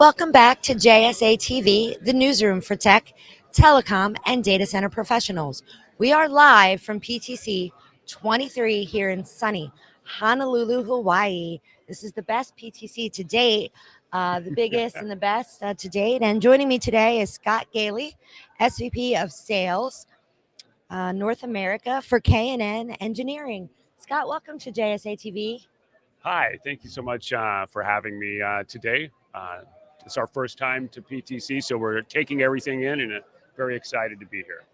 Welcome back to JSA TV, the newsroom for tech, telecom, and data center professionals. We are live from PTC 23 here in sunny Honolulu, Hawaii. This is the best PTC to date, uh, the biggest and the best uh, to date. And joining me today is Scott Gailey, SVP of Sales, uh, North America for K&N Engineering. Scott, welcome to JSA TV. Hi, thank you so much uh, for having me uh, today. It's our first time to PTC, so we're taking everything in and uh, very excited to be here.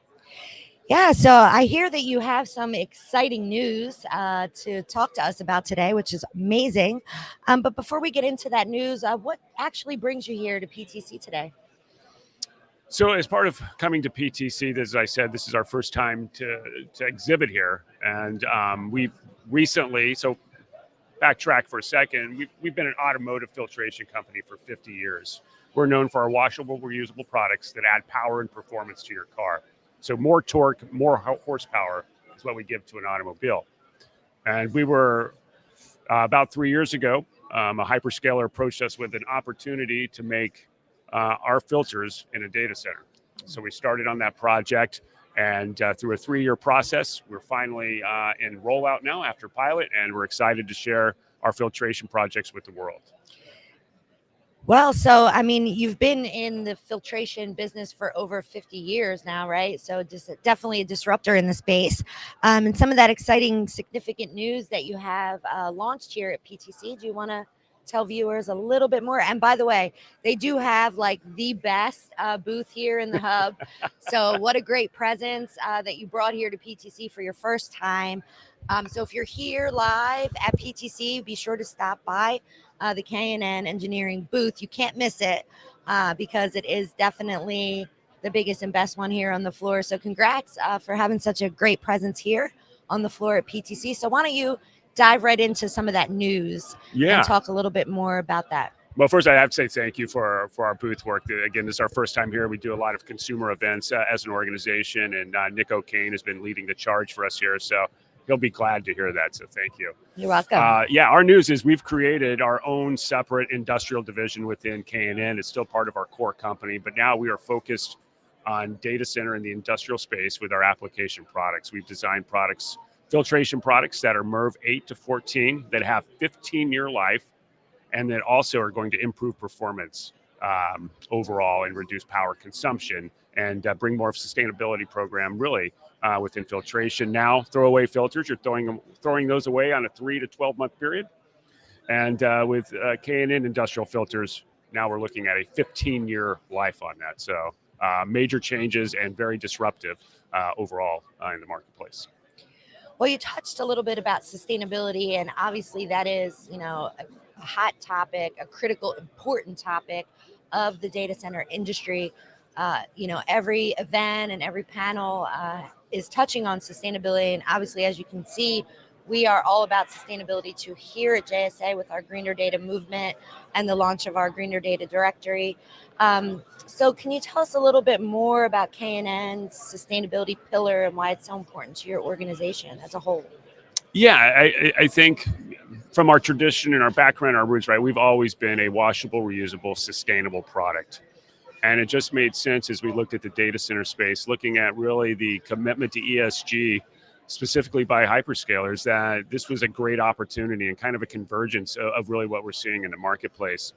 Yeah, so I hear that you have some exciting news uh, to talk to us about today, which is amazing. Um, but before we get into that news, uh, what actually brings you here to PTC today? So, as part of coming to PTC, as I said, this is our first time to, to exhibit here. And um, we've recently, so backtrack for a second, we've, we've been an automotive filtration company for 50 years. We're known for our washable, reusable products that add power and performance to your car. So more torque, more horsepower is what we give to an automobile. And we were uh, about three years ago, um, a hyperscaler approached us with an opportunity to make uh, our filters in a data center. So we started on that project. And uh, through a three-year process, we're finally uh, in rollout now after pilot, and we're excited to share our filtration projects with the world. Well, so I mean, you've been in the filtration business for over 50 years now, right? So just definitely a disruptor in the space. Um, and some of that exciting, significant news that you have uh, launched here at PTC. Do you want to tell viewers a little bit more. And by the way, they do have like the best uh, booth here in the hub. so what a great presence uh, that you brought here to PTC for your first time. Um, so if you're here live at PTC, be sure to stop by uh, the K&N engineering booth. You can't miss it uh, because it is definitely the biggest and best one here on the floor. So congrats uh, for having such a great presence here on the floor at PTC. So why don't you dive right into some of that news yeah. and talk a little bit more about that. Well, first, I have to say thank you for for our booth work. Again, this is our first time here. We do a lot of consumer events uh, as an organization, and uh, Nick O'Kane has been leading the charge for us here. So he'll be glad to hear that. So thank you. You're welcome. Uh, yeah, our news is we've created our own separate industrial division within K&N. It's still part of our core company, but now we are focused on data center in the industrial space with our application products. We've designed products filtration products that are MERV 8 to 14 that have 15 year life and that also are going to improve performance um, overall and reduce power consumption and uh, bring more of sustainability program really uh, within filtration. Now, throwaway filters, you're throwing them, throwing those away on a three to 12 month period. And uh, with uh, K&N industrial filters, now we're looking at a 15 year life on that. So uh, major changes and very disruptive uh, overall in the marketplace. Well, you touched a little bit about sustainability, and obviously that is, you know, a, hot topic, a critical, important topic of the data center industry. Uh, you know, every event and every panel uh, is touching on sustainability, and obviously, as you can see, we are all about sustainability to here at JSA with our Greener Data movement and the launch of our Greener Data directory. Um, so can you tell us a little bit more about K&N's sustainability pillar and why it's so important to your organization as a whole? Yeah, I, I think from our tradition and our background, our roots, right, we've always been a washable, reusable, sustainable product. And it just made sense as we looked at the data center space, looking at really the commitment to ESG specifically by hyperscalers that this was a great opportunity and kind of a convergence of, of really what we're seeing in the marketplace.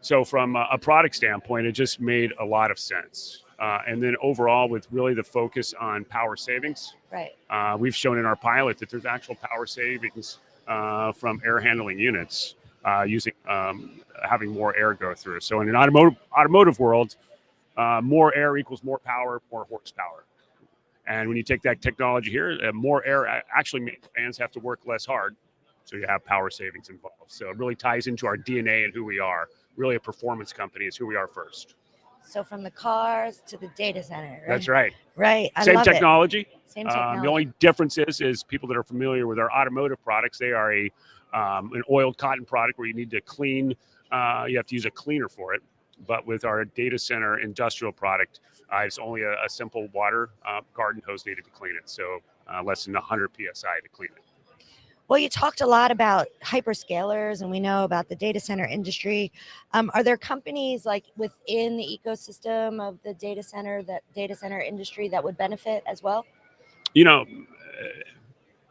So from a, a product standpoint, it just made a lot of sense. Uh, and then overall, with really the focus on power savings, right? Uh, we've shown in our pilot that there's actual power savings uh, from air handling units uh, using um, having more air go through. So in an automotive automotive world, uh, more air equals more power, more horsepower. And when you take that technology here, uh, more air actually makes fans have to work less hard. So you have power savings involved. So it really ties into our DNA and who we are. Really, a performance company is who we are first. So from the cars to the data center. Right? That's right. Right. I Same technology. It. Same technology. Um, the only difference is, is people that are familiar with our automotive products, they are a um, an oiled cotton product where you need to clean. Uh, you have to use a cleaner for it. But with our data center industrial product, uh, it's only a, a simple water uh, garden hose needed to clean it. So uh, less than 100 psi to clean it. Well, you talked a lot about hyperscalers, and we know about the data center industry. Um, are there companies like within the ecosystem of the data center that data center industry that would benefit as well? You know,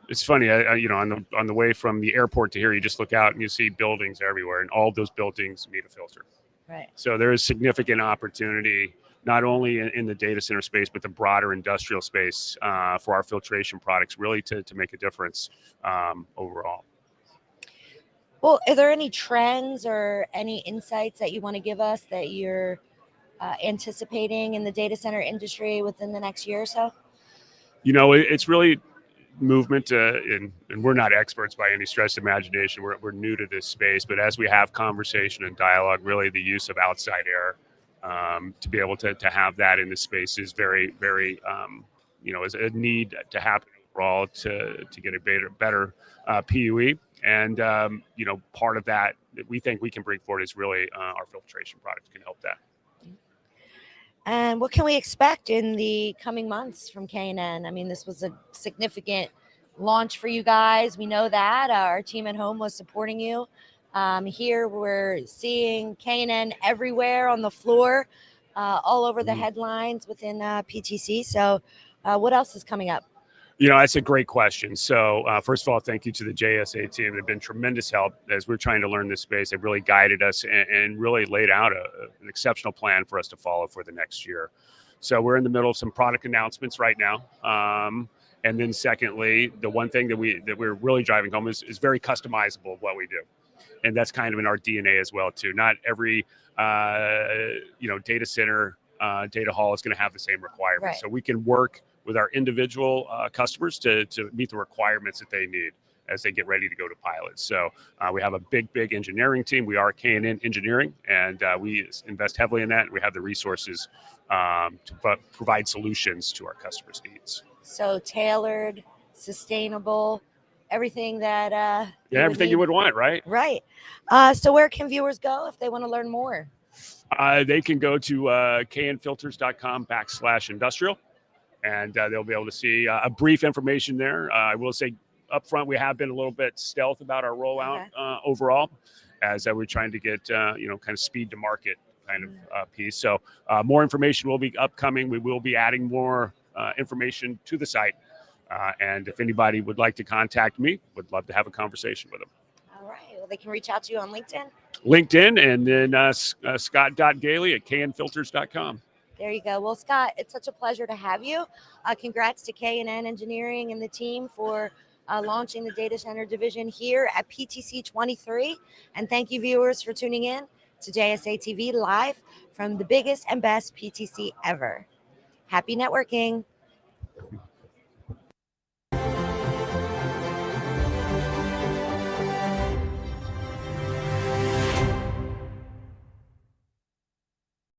it's funny. I, I, you know, on the on the way from the airport to here, you just look out and you see buildings everywhere, and all those buildings need a filter. Right. So there is significant opportunity not only in, in, the data center space, but the broader industrial space uh, for our filtration products, really to, to make a difference um, overall. Well, are there any trends or any insights that you want to give us that you're uh, anticipating in the data center industry within the next year or so? You know, it, it's really movement uh, and, and we're not experts by any stretch of imagination we're, we're new to this space but as we have conversation and dialogue really the use of outside air um, to be able to, to have that in the space is very, very, um, you know, is a need to happen overall to, to get a better, better uh, PUE. And, um, you know, part of that that we think we can bring forward is really uh, our filtration products can help that. And what can we expect in the coming months from K&N? I mean, this was a significant launch for you guys. We know that uh, our team at home was supporting you. Um, here we're seeing K&N everywhere on the floor, uh, all over the mm-hmm. headlines within uh, PTC. So, uh, what else is coming up? You know, that's a great question. So, uh, first of all, thank you to the JSA team. They've been tremendous help as we're trying to learn this space. They've really guided us and, and really laid out a, an exceptional plan for us to follow for the next year. So, we're in the middle of some product announcements right now. Um, and then, secondly, the one thing that we that we're really driving home is, is very customizable what we do and that's kind of in our DNA as well too. Not every uh, you know data center uh, data hall is going to have the same requirements, right. so we can work with our individual uh, customers to to meet the requirements that they need as they get ready to go to pilot. So uh, we have a big, big engineering team. We are K&N Engineering, and uh, we invest heavily in that. We have the resources um, to provide solutions to our customers' needs. So tailored, sustainable, everything that uh yeah everything you would want right? Right. Uh so where can viewers go if they want to learn more? Uh they can go to uh knfilters.com backslash industrial and uh, they'll be able to see uh, a brief information there. Uh, i will say up front we have been a little bit stealth about our rollout okay. uh, overall as uh, we're trying to get uh, you know kind of speed to market kind of mm. uh, piece. So uh, more information will be upcoming. We will be adding more uh, information to the site uh, and if anybody would like to contact me, would love to have a conversation with them. All right. Well, they can reach out to you on LinkedIn. LinkedIn and then uh, uh, scott.gailey at knfilters.com. There you go. Well, Scott, it's such a pleasure to have you. Uh, congrats to K&N Engineering and the team for uh, launching the data center division here at PTC 23. And thank you, viewers, for tuning in to JSA TV live from the biggest and best PTC ever. Happy networking.